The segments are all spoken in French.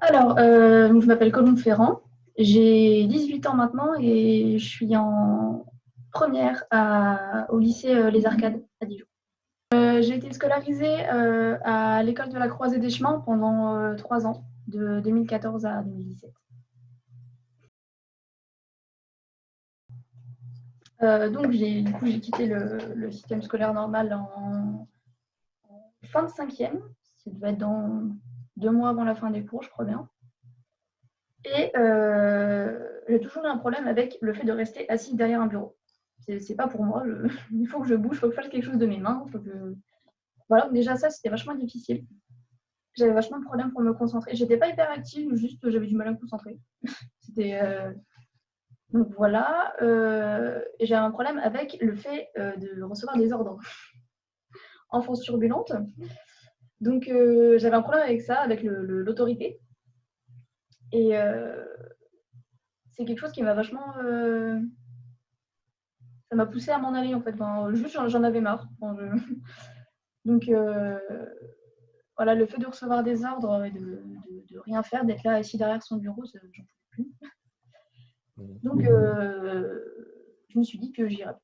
Alors, euh, je m'appelle Colombe Ferrand, j'ai 18 ans maintenant et je suis en première au lycée euh, Les Arcades à Dijon. Euh, j'ai été scolarisée à l'école de la Croisée des Chemins pendant trois ans, de 2014 à 2017. donc, j'ai quitté le, système scolaire normal en, fin de cinquième. Ça devait être deux mois avant la fin des cours, je crois bien. Et euh, j'ai toujours eu un problème avec le fait de rester assis derrière un bureau. C'est pas pour moi. il faut que je bouge, il faut que je fasse quelque chose de mes mains. Voilà, déjà ça, c'était vachement difficile. J'avais vachement de problèmes pour me concentrer. J'étais pas hyper active, juste j'avais du mal à me concentrer. c'était. Euh, donc voilà. Euh, j'ai un problème avec le fait de recevoir des ordres. Enfance turbulente. Donc euh, j'avais un problème avec ça, avec l'autorité. Et euh, c'est quelque chose qui m'a vachement. Euh, ça m'a poussé à m'en aller en fait. juste j'en avais marre. Donc voilà, le fait de recevoir des ordres et de, rien faire, d'être là assis derrière son bureau, j'en pouvais plus. Donc je me suis dit que j'irais.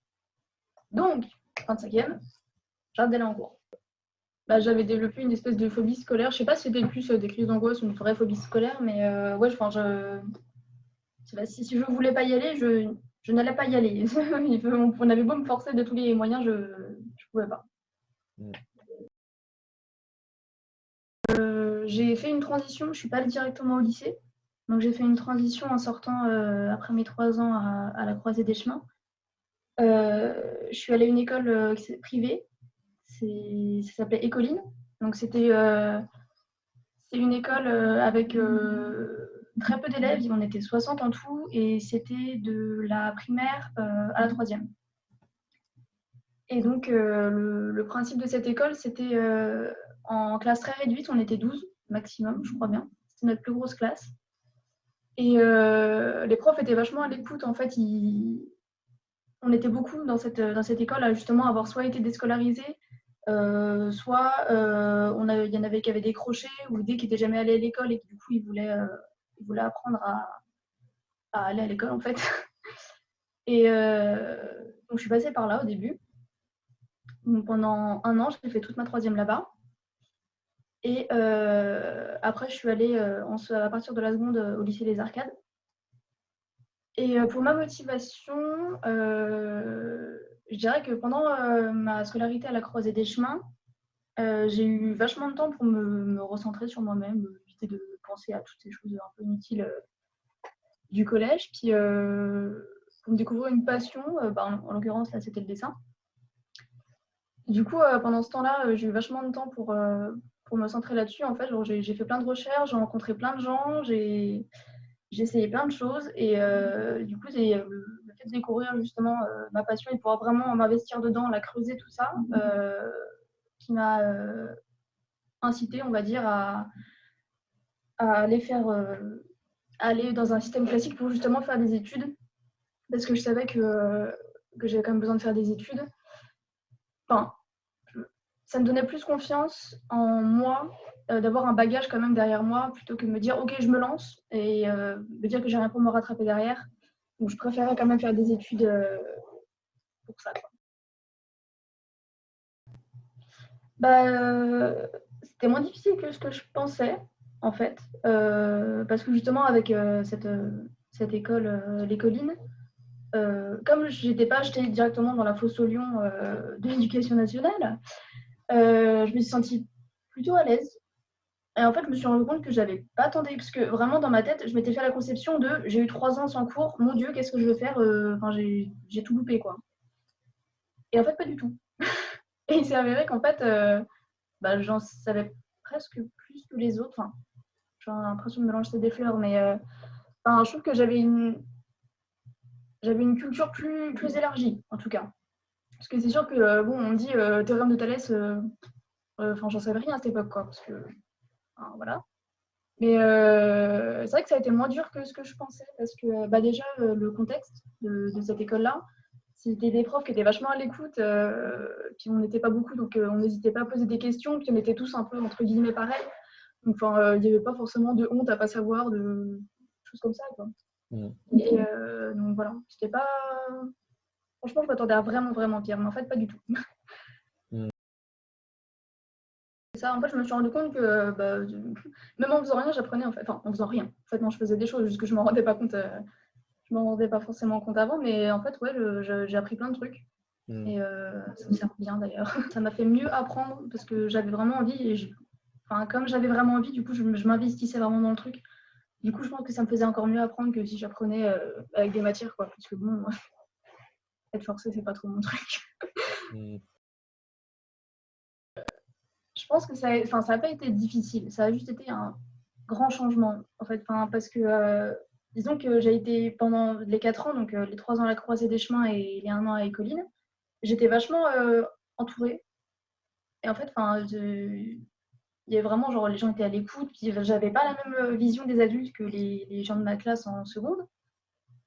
Donc, 25e, j'arrête d'aller en cours. Bah, j'avais développé une espèce de phobie scolaire. Je sais pas si c'était plus euh, des crises d'angoisse ou une vraie phobie scolaire, mais euh, ouais, enfin, je... si, si je voulais pas y aller, je, je n'allais pas y aller. On avait beau me forcer de tous les moyens, je ne pouvais pas. Mm. Euh, j'ai fait une transition, je ne suis pas allée directement au lycée. Donc j'ai fait une transition en sortant après mes trois ans à, à, la croisée des chemins. je suis allée à une école privée ça s'appelait Écoline. Donc c'était euh, c'est une école euh, avec euh, très peu d'élèves, on était 60 en tout, et c'était de la primaire à la troisième. Et donc le, principe de cette école, c'était en classe très réduite, on était 12 maximum, je crois bien. C'était notre plus grosse classe. Et les profs étaient vachement à l'écoute. En fait, on était beaucoup dans cette, dans cette école à justement avoir soit été déscolarisés, euh, soit euh, on il y en avait qui avaient décroché ou des qui n'étaient jamais allés à l'école et qui du coup ils voulaient, euh, apprendre à, aller à l'école en fait. Et donc je suis passée par là au début. pendant un an, j'ai fait toute ma troisième là-bas. Et après, je suis allée à partir de la seconde au lycée Les Arcades. Et pour ma motivation, je dirais que pendant euh, ma scolarité à la croisée des chemins, euh, j'ai eu vachement de temps pour me, recentrer sur moi-même, éviter de penser à toutes ces choses un peu inutiles euh, du collège. Puis pour me découvrir une passion, bah, en, l'occurrence là c'était le dessin. Du coup, pendant ce temps-là, j'ai eu vachement de temps pour, pour me centrer là-dessus. En fait, j'ai fait plein de recherches, j'ai rencontré plein de gens, j'ai essayé plein de choses. Et du coup, c'est découvrir justement euh, ma passion et pouvoir vraiment m'investir dedans, la creuser, tout ça, mhm. euh, qui m'a euh, incité, on va dire, à, aller faire, aller dans un système classique pour justement faire des études, parce que je savais que, que j'avais quand même besoin de faire des études. Enfin, ça me donnait plus confiance en moi d'avoir un bagage quand même derrière moi plutôt que de me dire ok je me lance et me dire que j'ai rien pour me rattraper derrière je préférais quand même faire des études euh, pour ça. Bah, euh, c'était moins difficile que ce que je pensais, en fait, euh, parce que justement, avec cette, école, les collines, comme je n'étais pas jetée directement dans la fosse au lion de l'éducation nationale, je me suis sentie plutôt à l'aise et en fait, je me suis rendu compte que j'avais pas attendu, parce que vraiment dans ma tête, je m'étais fait la conception de j'ai eu trois ans sans cours, mon Dieu, qu'est-ce que je veux faire euh, Enfin, j'ai tout loupé, quoi. Et en fait, pas du tout. Et il s'est avéré qu'en fait, euh, bah, j'en savais presque plus que les autres. Enfin, j'ai l'impression de me lancer des fleurs, mais euh, enfin, je trouve que j'avais une, j'avais une culture plus, plus élargie, en tout cas. Parce que c'est sûr que, bon, on dit théorème de Thalès, enfin, j'en savais rien à cette époque, quoi, parce que voilà. Mais euh, c'est vrai que ça a été moins dur que ce que je pensais parce que bah, déjà euh, le contexte de, cette école-là, c'était des profs qui étaient vachement à l'écoute, euh, puis on n'était pas beaucoup, donc on n'hésitait pas à poser des questions, puis on était tous un peu entre guillemets pareils. Enfin, il n'y avait pas forcément de honte à pas savoir, de choses comme ça. Quoi. Mm. Et donc voilà, c'était pas. Franchement, je m'attendais à vraiment, vraiment pire, mais en fait, pas du tout. Ça, en fait, je me suis rendu compte que bah, même en faisant rien, j'apprenais en fait. Enfin, en faisant rien. En fait, non, je faisais des choses, juste que je m'en rendais pas compte. je m'en rendais pas forcément compte avant, mais en fait, ouais, j'ai appris plein de trucs. Mm. Et euh, ça me sert bien d'ailleurs. ça m'a fait mieux apprendre parce que j'avais vraiment envie et enfin, comme j'avais vraiment envie, du coup, je, m'investissais vraiment dans le truc. Du coup, je pense que ça me faisait encore mieux apprendre que si j'apprenais euh, avec des matières, quoi. Parce que bon, être forcé, c'est pas trop mon truc. Mm. Pense que ça n'a pas été difficile. Ça a juste été un grand changement, en fait. Parce que euh, disons que j'ai été pendant les 4 ans, donc les 3 ans à la croisée des chemins et les 1 an à Écoline, j'étais vachement euh, entourée. Et en fait, enfin, il y avait vraiment, genre, les gens étaient à l'écoute, puis j'avais pas la même euh, vision des adultes que les, les gens de ma classe en seconde.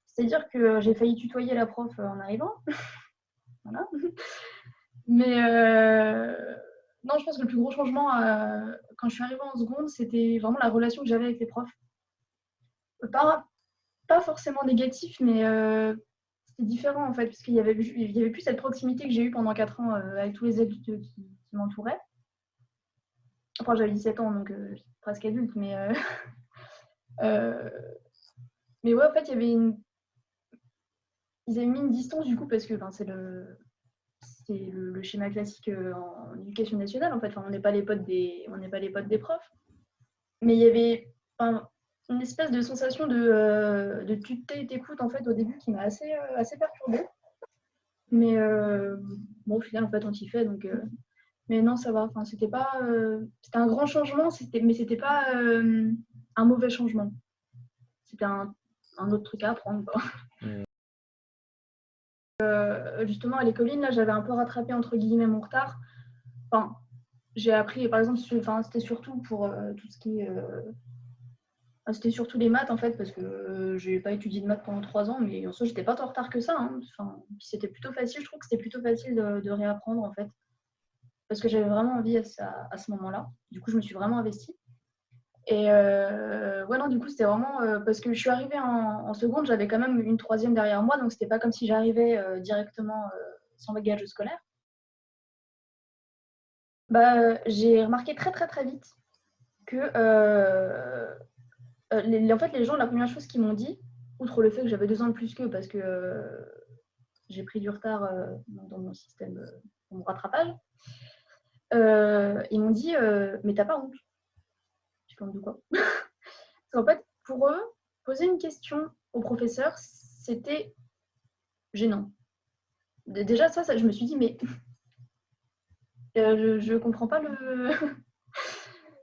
C'est-à-dire que j'ai failli tutoyer la prof euh, en arrivant. voilà. Mais non, je pense que le plus gros changement quand je suis arrivée en seconde, c'était vraiment la relation que j'avais avec les profs. Pas, pas forcément négatif, mais c'était différent en fait, parce qu'il y avait, avait plus cette proximité que j'ai eue pendant 4 ans euh, avec tous les adultes qui, m'entouraient. Enfin, j'avais 17 ans, donc euh, presque adulte, mais. Euh, mais ouais, en fait, il y avait une. Ils avaient mis une distance du coup, parce que c'est le. C'est le, schéma classique en éducation nationale, en fait. Enfin, on n'est pas les potes des, on n'est pas les potes des profs. Mais il y avait, une espèce de sensation de, euh, de tutelle et d'écoute en fait au début qui m'a assez, euh, assez perturbée. Mais euh, bon, au final, en fait, on s'y fait. Donc, mais non, ça va. Enfin, c'était pas. c'était un grand changement, c'était, mais c'était pas un mauvais changement. C'était un, un, autre truc à apprendre. Mmh. justement, à l'école, là, j'avais un peu rattrapé entre guillemets mon retard. Enfin, j'ai appris, par exemple, c'était surtout pour tout ce qui est ah, c'était surtout les maths en fait, parce que euh, je n'ai pas étudié de maths pendant trois ans, mais en soi, j'étais pas tant en retard que ça. Hein. Enfin, c'était plutôt facile, je trouve que c'était plutôt facile de, réapprendre en fait, parce que j'avais vraiment envie à, ce moment-là. Du coup, je me suis vraiment investie. Et euh, ouais, non, du coup, c'était vraiment euh, parce que je suis arrivée en, seconde, j'avais quand même une troisième derrière moi, donc c'était pas comme si j'arrivais directement sans bagage scolaire. Bah, j'ai remarqué très très très vite que euh, en fait, les gens, la première chose qu'ils m'ont dit, outre le fait que j'avais deux ans de plus qu'eux parce que euh, j'ai pris du retard euh, dans mon système, dans mon rattrapage, ils m'ont dit Mais t'as pas honte? Je En fait, pour eux, poser une question au professeur, c'était gênant. Déjà, ça, je me suis dit Mais je ne comprends pas le.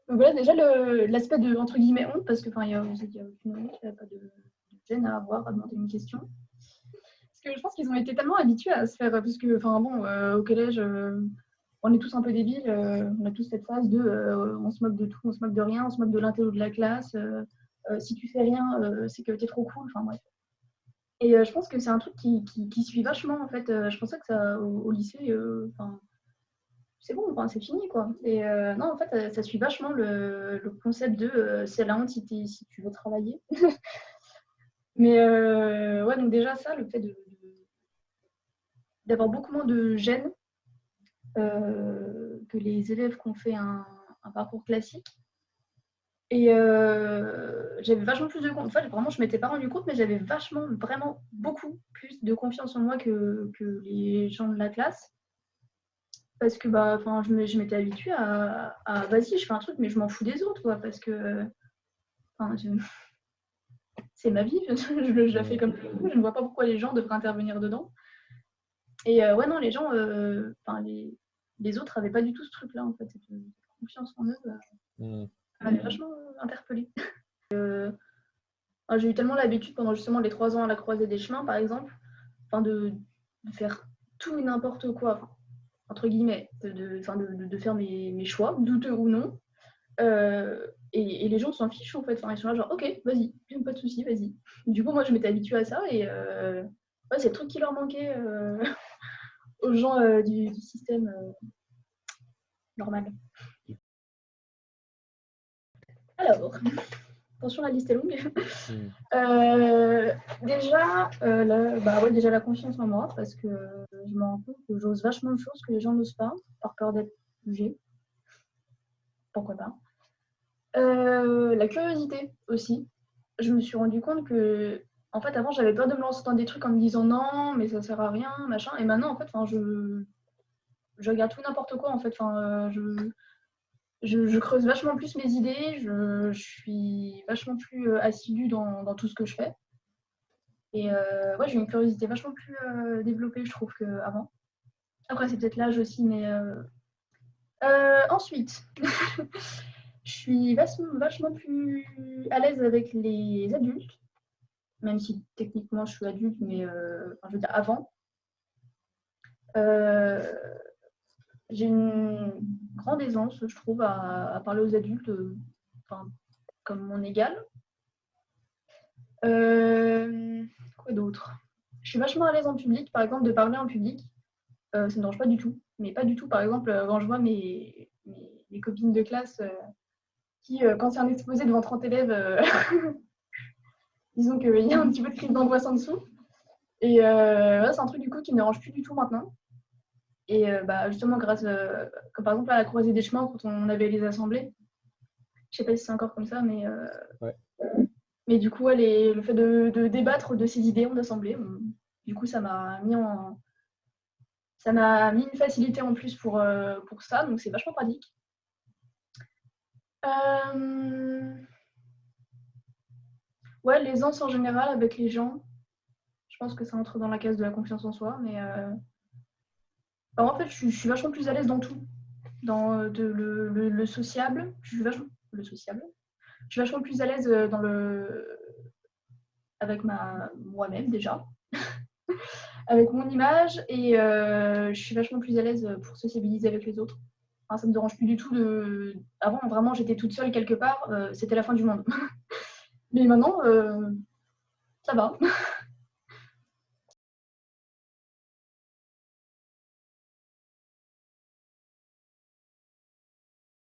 Voilà déjà l'aspect de entre guillemets honte, parce que il n'y a, aucune honte, il n'y a pas de, gêne à avoir à demander une question. Parce que je pense qu'ils ont été tellement habitués à se faire, parce que enfin bon, euh, au collège, euh, on est tous un peu débiles, euh, on a tous cette phase de on se moque de tout, on se moque de rien, on se moque de l'intello de la classe. si tu fais rien, c'est que tu es trop cool. Enfin bref. Et je pense que c'est un truc qui, qui, suit vachement en fait. je pensais que ça au, lycée, c'est bon, c'est fini quoi. Et euh, non, en fait, ça, suit vachement le, concept de euh, c'est la honte si, tu veux travailler. Mais euh, ouais, donc déjà ça, le fait de, d'avoir beaucoup moins de gêne que les élèves qui ont fait un, parcours classique. Et j'avais vachement plus de confiance. En fait, vraiment, je ne m'étais pas rendu compte, mais j'avais vachement, vraiment beaucoup plus de confiance en moi que, que les gens de la classe parce que bah, je m'étais habituée à, vas-y, je fais un truc, mais je m'en fous des autres, quoi, parce que c'est ma vie, je, la fais comme je je ne vois pas pourquoi les gens devraient intervenir dedans. Et euh, ouais, non, les gens, euh, les, les, autres n'avaient pas du tout ce truc-là, en fait, cette, confiance en eux. Ça mmh. m'avait vachement interpellée. Euh, j'ai eu tellement l'habitude pendant justement les trois ans à la croisée des chemins, par exemple, de, de faire tout et n'importe quoi entre guillemets, de, de, de, faire mes, mes, choix, douteux ou non. Euh, et, les gens s'en fichent en fait. Enfin, ils sont là genre, ok, vas-y, pas de souci, vas-y. Du coup, moi, je m'étais habituée à ça et euh, c'est le truc qui leur manquait euh, aux gens du, du, système normal. Alors, attention, la liste est longue. Euh, déjà, euh, la, bah ouais, déjà, la confiance en moi, parce que je me rends compte que j'ose vachement de choses que les gens n'osent pas, par peur d'être jugée. Pourquoi pas. Euh, la curiosité aussi. Je me suis rendu compte que, en fait, avant, j'avais peur de me lancer dans des trucs en me disant non, mais ça sert à rien, machin. Et maintenant, en fait, je, je regarde tout n'importe quoi, en fait. Enfin, je, je, creuse vachement plus mes idées, je, suis vachement plus euh, assidue dans, tout ce que je fais. Et euh, ouais, j'ai une curiosité vachement plus euh, développée, je trouve, qu'avant. Après, c'est peut-être l'âge aussi, mais. ensuite, je suis vachement, plus à l'aise avec les adultes, même si techniquement je suis adulte, mais je veux dire avant j'ai une grande aisance, je trouve, à, parler aux adultes, euh, comme mon égal. Euh, quoi d'autre? Je suis vachement à l'aise en public, par exemple, de parler en public. Euh, ça ne dérange pas du tout. Mais pas du tout, par exemple, quand je vois mes, mes, copines de classe qui, quand c'est un exposé devant 30 élèves, disons qu'il y a un petit peu de crise d'angoisse en dessous. Et c'est un truc du coup qui ne me dérange plus du tout maintenant. Et euh, bah, justement, grâce, euh, comme par exemple à la croisée des chemins, quand on avait les assemblées, je sais pas si c'est encore comme ça, mais, euh, mais du coup, le fait de, débattre de ces idées en assemblée, du coup, ça m'a mis en. Ça m'a mis une facilité en plus pour, pour ça, donc c'est vachement pratique. Ouais, l'aisance en général avec les gens, je pense que ça entre dans la case de la confiance en soi, mais en fait, je suis, vachement plus à l'aise dans tout. Dans euh, le, sociable, je suis vachement, le sociable. Je suis vachement plus à l'aise euh, dans le, avec ma, moi-même déjà, avec mon image, et euh, je suis vachement plus à l'aise pour sociabiliser avec les autres. Ça ça me dérange plus du tout de. Avant, vraiment, j'étais toute seule quelque part, c'était la fin du monde. Mais maintenant, ça va.